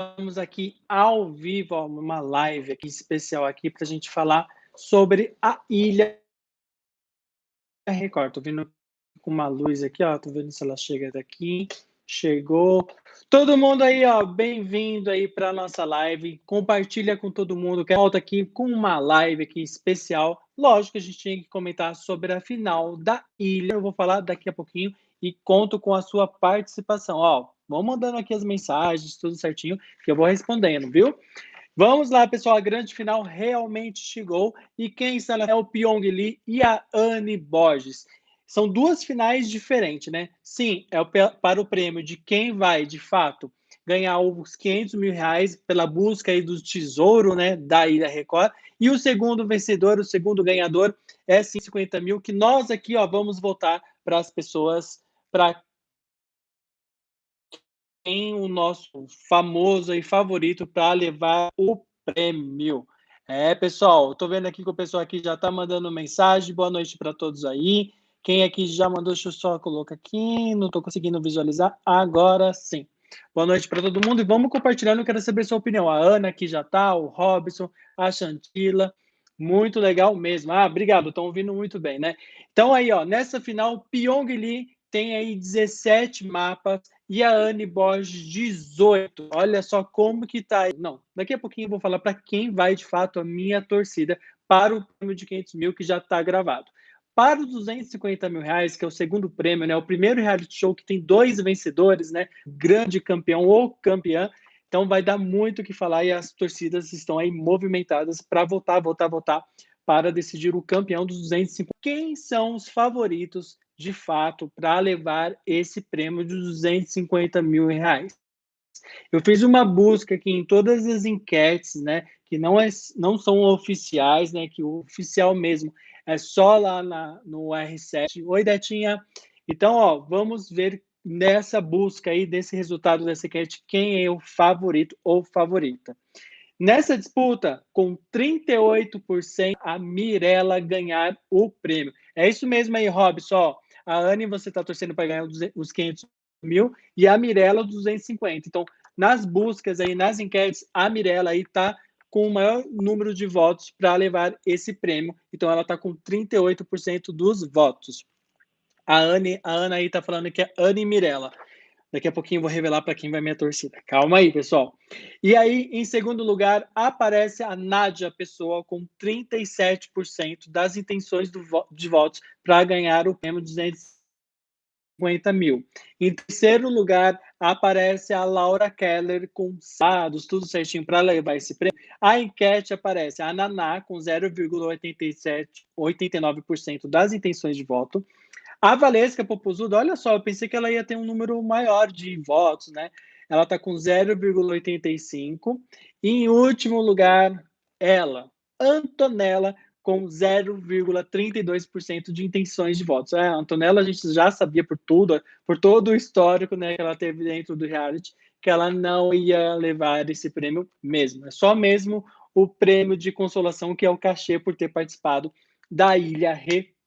estamos aqui ao vivo, uma live aqui especial aqui para a gente falar sobre a Ilha Record. Tô vendo com uma luz aqui, ó, tô vendo se ela chega daqui. Chegou. Todo mundo aí, ó, bem-vindo aí para nossa live. Compartilha com todo mundo que volta aqui com uma live aqui especial. Lógico que a gente tinha que comentar sobre a final da ilha. Eu vou falar daqui a pouquinho e conto com a sua participação. Ó, vão mandando aqui as mensagens, tudo certinho, que eu vou respondendo, viu? Vamos lá, pessoal. A grande final realmente chegou. E quem está é o Pyong Lee e a Anne Borges. São duas finais diferentes, né? Sim, é para o prêmio de quem vai, de fato, ganhar os 500 mil reais pela busca aí do tesouro, né, da Ilha Record. E o segundo vencedor, o segundo ganhador, é 50 mil, que nós aqui, ó, vamos votar para as pessoas, para quem o nosso famoso e favorito para levar o prêmio. É, pessoal, estou vendo aqui que o pessoal aqui já está mandando mensagem. Boa noite para todos aí. Quem aqui já mandou, deixa eu só colocar aqui, não estou conseguindo visualizar, agora sim. Boa noite para todo mundo e vamos compartilhando, quero saber sua opinião. A Ana aqui já está, o Robson, a Chantila, muito legal mesmo. Ah, obrigado, estão ouvindo muito bem, né? Então aí, ó, nessa final, Pyong Lee tem aí 17 mapas e a Anne Borges 18. Olha só como que tá aí. Não, daqui a pouquinho eu vou falar para quem vai de fato a minha torcida para o prêmio de 500 mil que já está gravado. Para os 250 mil reais, que é o segundo prêmio, né? O primeiro reality show que tem dois vencedores, né? Grande campeão ou campeã. Então vai dar muito o que falar e as torcidas estão aí movimentadas para votar, votar, votar para decidir o campeão dos 250. Quem são os favoritos de fato para levar esse prêmio de 250 mil reais? Eu fiz uma busca aqui em todas as enquetes, né, que não, é, não são oficiais, né, que o oficial mesmo é só lá na, no R7. Oi, Detinha. Então, ó, vamos ver nessa busca aí desse resultado dessa enquete quem é o favorito ou favorita. Nessa disputa, com 38%, a Mirella ganhar o prêmio. É isso mesmo aí, Robson. A Anne, você está torcendo para ganhar os 500 mil e a Mirella 250. Então, nas buscas aí, nas enquetes, a Mirella aí está com o maior número de votos para levar esse prêmio. Então, ela está com 38% dos votos. A, Anne, a Ana aí está falando que é Anne Mirella. Daqui a pouquinho eu vou revelar para quem vai minha torcida. Calma aí, pessoal. E aí, em segundo lugar, aparece a Nádia Pessoa com 37% das intenções de votos para ganhar o prêmio de 250 mil. Em terceiro lugar, aparece a Laura Keller com dados, tudo certinho para levar esse prêmio. A enquete aparece a Naná com 0,89% das intenções de voto. A Valesca Popozuda, olha só, eu pensei que ela ia ter um número maior de votos, né? Ela está com 0,85. E em último lugar, ela, Antonella, com 0,32% de intenções de votos. É, a Antonella a gente já sabia por tudo, por todo o histórico né, que ela teve dentro do reality, que ela não ia levar esse prêmio mesmo. É só mesmo o prêmio de consolação, que é o cachê por ter participado da Ilha Record.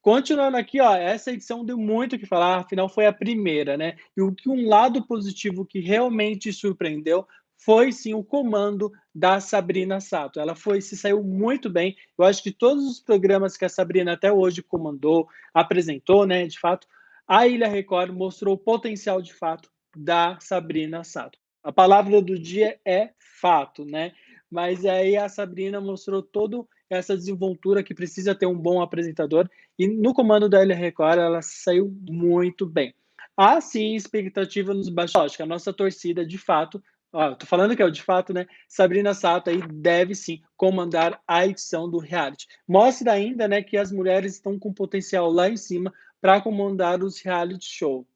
Continuando aqui, ó, essa edição deu muito o que falar, afinal foi a primeira, né? E o que um lado positivo que realmente surpreendeu foi sim o comando da Sabrina Sato. Ela foi se saiu muito bem. Eu acho que todos os programas que a Sabrina até hoje comandou, apresentou, né, de fato, a Ilha Record mostrou o potencial de fato da Sabrina Sato. A palavra do dia é fato, né? Mas aí a Sabrina mostrou todo essa desenvoltura que precisa ter um bom apresentador. E no comando da Ilha Record, ela saiu muito bem. Há sim expectativa nos bastidores. A nossa torcida, de fato, ó, tô falando que é o de fato, né? Sabrina Sato aí deve sim comandar a edição do reality. Mostra ainda, né, que as mulheres estão com potencial lá em cima para comandar os reality show,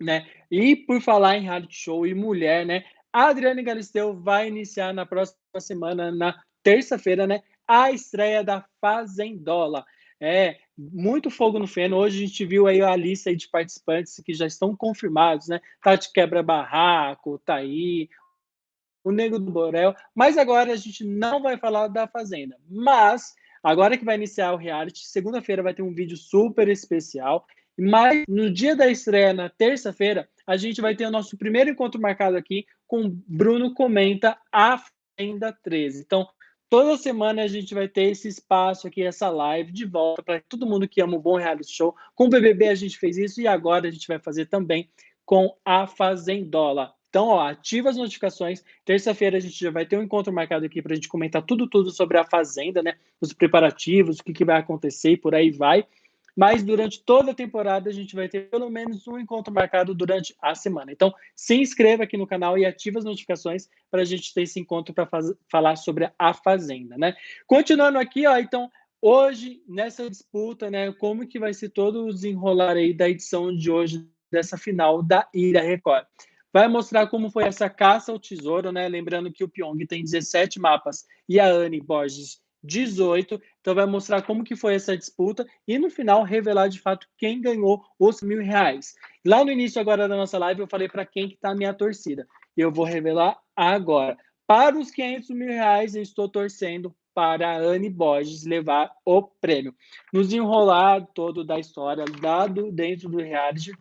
né? E por falar em reality show e mulher, né? A Adriane Galisteu vai iniciar na próxima semana, na terça-feira, né? A estreia da Fazendola. É, muito fogo no feno. Hoje a gente viu aí a lista aí de participantes que já estão confirmados, né? Tati Quebra Barraco, Taí, o Nego do Borel. Mas agora a gente não vai falar da Fazenda. Mas, agora que vai iniciar o reality, segunda-feira vai ter um vídeo super especial. Mas no dia da estreia, na terça-feira, a gente vai ter o nosso primeiro encontro marcado aqui com Bruno Comenta a Fazenda 13. Então, toda semana a gente vai ter esse espaço aqui, essa live de volta para todo mundo que ama um bom reality show. Com o BBB a gente fez isso e agora a gente vai fazer também com a Fazendola. Então, ó, ativa as notificações. Terça-feira a gente já vai ter um encontro marcado aqui para a gente comentar tudo, tudo sobre a Fazenda, né? Os preparativos, o que, que vai acontecer e por aí vai. Mas durante toda a temporada a gente vai ter pelo menos um encontro marcado durante a semana. Então, se inscreva aqui no canal e ative as notificações para a gente ter esse encontro para falar sobre a Fazenda, né? Continuando aqui, ó, então, hoje, nessa disputa, né, como que vai ser todo o desenrolar aí da edição de hoje, dessa final da Ilha Record vai mostrar como foi essa caça ao tesouro, né? Lembrando que o Pyong tem 17 mapas e a Anne Borges 18, então vai mostrar como que foi essa disputa e no final revelar de fato quem ganhou os mil reais. Lá no início agora da nossa live eu falei para quem que tá a minha torcida. Eu vou revelar agora. Para os 500 mil reais eu estou torcendo para a Anne Borges levar o prêmio. Nos enrolar todo da história, dado dentro do reality,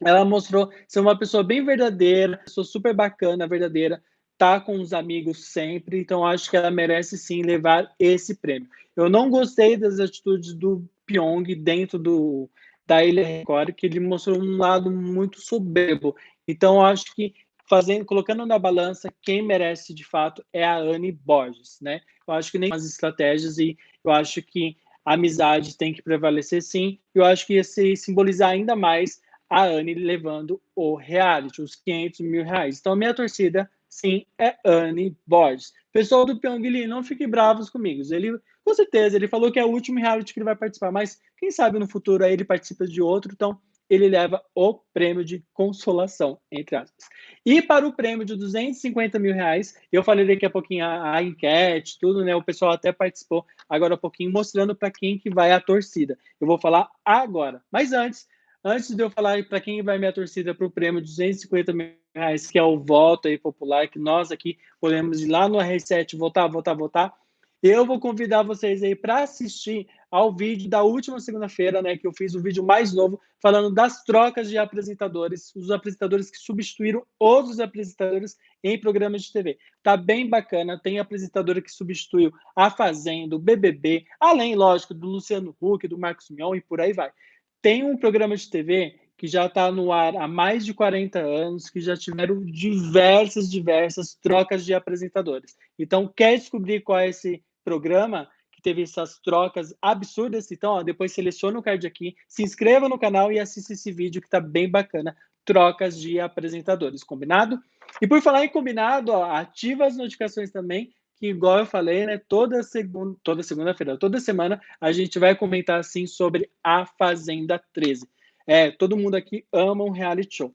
ela mostrou ser uma pessoa bem verdadeira, pessoa super bacana, verdadeira, tá com os amigos sempre, então acho que ela merece sim levar esse prêmio. Eu não gostei das atitudes do Pyong dentro do da Ilha Record, que ele mostrou um lado muito soberbo. Então acho que fazendo, colocando na balança, quem merece de fato é a Anne Borges, né? Eu acho que nem as estratégias e eu acho que a amizade tem que prevalecer sim. Eu acho que ia se simbolizar ainda mais a Anne levando o reality, os 500 mil reais. Então, minha torcida, sim, é Anne Borges. Pessoal do Pyongyi, não fiquem bravos comigo. Ele, com certeza, ele falou que é o último reality que ele vai participar, mas quem sabe no futuro aí ele participa de outro, então ele leva o prêmio de consolação, entre aspas. E para o prêmio de 250 mil reais, eu falei daqui a pouquinho a, a enquete, tudo, né? O pessoal até participou agora um pouquinho, mostrando para quem que vai a torcida. Eu vou falar agora. Mas antes, Antes de eu falar para quem vai minha torcida para o prêmio de 250 mil reais, que é o voto aí popular, que nós aqui podemos ir lá no R7 votar, votar, votar, eu vou convidar vocês aí para assistir ao vídeo da última segunda-feira, né, que eu fiz o vídeo mais novo, falando das trocas de apresentadores, os apresentadores que substituíram outros apresentadores em programas de TV. Tá bem bacana, tem apresentadora que substituiu a Fazenda, o BBB, além, lógico, do Luciano Huck, do Marcos Mion e por aí vai tem um programa de TV que já está no ar há mais de 40 anos, que já tiveram diversas, diversas trocas de apresentadores. Então, quer descobrir qual é esse programa que teve essas trocas absurdas? Então, ó, depois seleciona o card aqui, se inscreva no canal e assista esse vídeo que está bem bacana, trocas de apresentadores, combinado? E por falar em combinado, ó, ativa as notificações também que, igual eu falei, né, toda segunda, toda segunda-feira, toda semana, a gente vai comentar assim sobre a Fazenda 13. É, todo mundo aqui ama um reality show.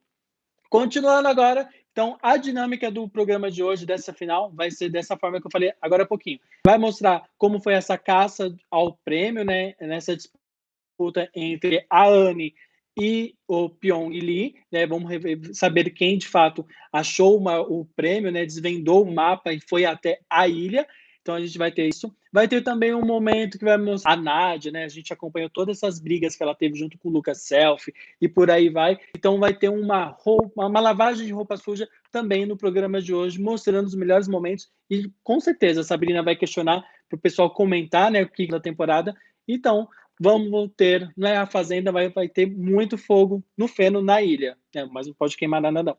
Continuando agora, então a dinâmica do programa de hoje, dessa final, vai ser dessa forma que eu falei agora há pouquinho. Vai mostrar como foi essa caça ao prêmio, né, nessa disputa entre a Anne e o Pyong Lee, né? Vamos saber quem de fato achou uma, o prêmio, né? Desvendou o mapa e foi até a ilha. Então a gente vai ter isso. Vai ter também um momento que vai mostrar a Nádia, né? A gente acompanhou todas essas brigas que ela teve junto com o Lucas Selfie e por aí vai. Então vai ter uma roupa, uma lavagem de roupa suja também no programa de hoje, mostrando os melhores momentos. E com certeza a Sabrina vai questionar para o pessoal comentar, né, o que da temporada. Então, vamos ter, não é a fazenda, vai, vai ter muito fogo no feno na ilha, né? mas não pode queimar nada não.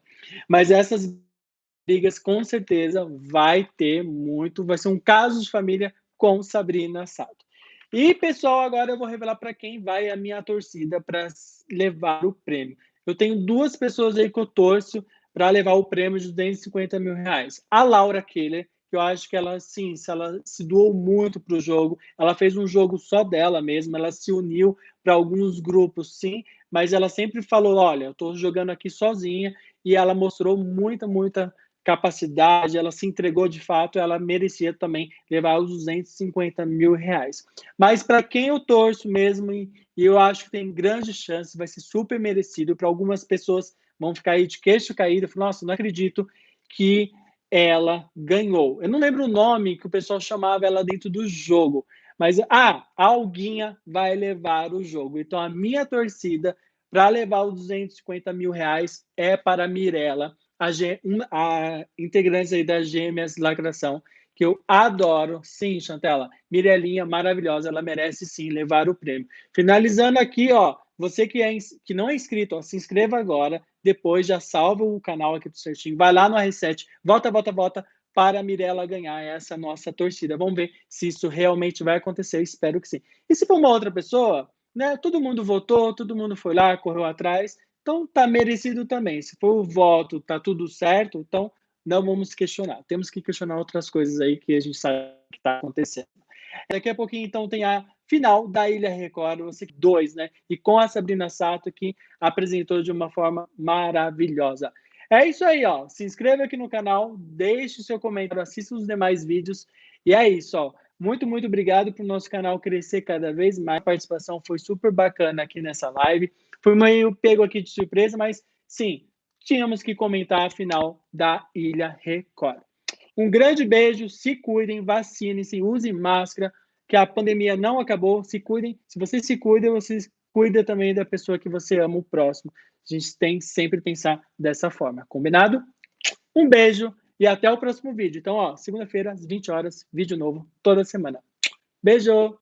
Mas essas brigas, com certeza, vai ter muito, vai ser um caso de família com Sabrina Sato. E, pessoal, agora eu vou revelar para quem vai a minha torcida para levar o prêmio. Eu tenho duas pessoas aí que eu torço para levar o prêmio de 250 mil reais. A Laura Keller, que eu acho que ela, sim, ela se doou muito para o jogo, ela fez um jogo só dela mesma, ela se uniu para alguns grupos, sim, mas ela sempre falou, olha, eu estou jogando aqui sozinha, e ela mostrou muita, muita capacidade, ela se entregou de fato, ela merecia também levar os 250 mil reais. Mas para quem eu torço mesmo, e eu acho que tem grande chance, vai ser super merecido, para algumas pessoas vão ficar aí de queixo caído, nossa, não acredito que ela ganhou. Eu não lembro o nome que o pessoal chamava ela dentro do jogo, mas ah, a Alguinha vai levar o jogo. Então a minha torcida para levar os 250 mil reais é para a Mirella. A, a integrantes aí das Gêmeas Lacração, que eu adoro. Sim, Chantela, Mirelinha, maravilhosa, ela merece sim levar o prêmio. Finalizando aqui, ó, você que, é, que não é inscrito, ó, se inscreva agora, depois já salva o canal aqui do Certinho, vai lá no R7, volta, volta, volta, para a Mirella ganhar essa nossa torcida. Vamos ver se isso realmente vai acontecer, espero que sim. E se for uma outra pessoa, né, todo mundo votou, todo mundo foi lá, correu atrás, então tá merecido também. Se for o voto, tá tudo certo, então não vamos questionar. Temos que questionar outras coisas aí que a gente sabe que está acontecendo. Daqui a pouquinho, então, tem a final da Ilha Record, você dois, né? E com a Sabrina Sato, que apresentou de uma forma maravilhosa. É isso aí, ó. Se inscreva aqui no canal, deixe o seu comentário, assista os demais vídeos. E é isso, ó. Muito, muito obrigado para o nosso canal crescer cada vez mais. A participação foi super bacana aqui nessa live. Foi meio pego aqui de surpresa, mas sim, tínhamos que comentar a final da Ilha Record. Um grande beijo, se cuidem, vacinem-se, usem máscara, que a pandemia não acabou, se cuidem. Se você se cuida, você cuida também da pessoa que você ama, o próximo. A gente tem que sempre pensar dessa forma, combinado? Um beijo e até o próximo vídeo. Então, ó, segunda-feira, às 20 horas, vídeo novo toda semana. Beijo!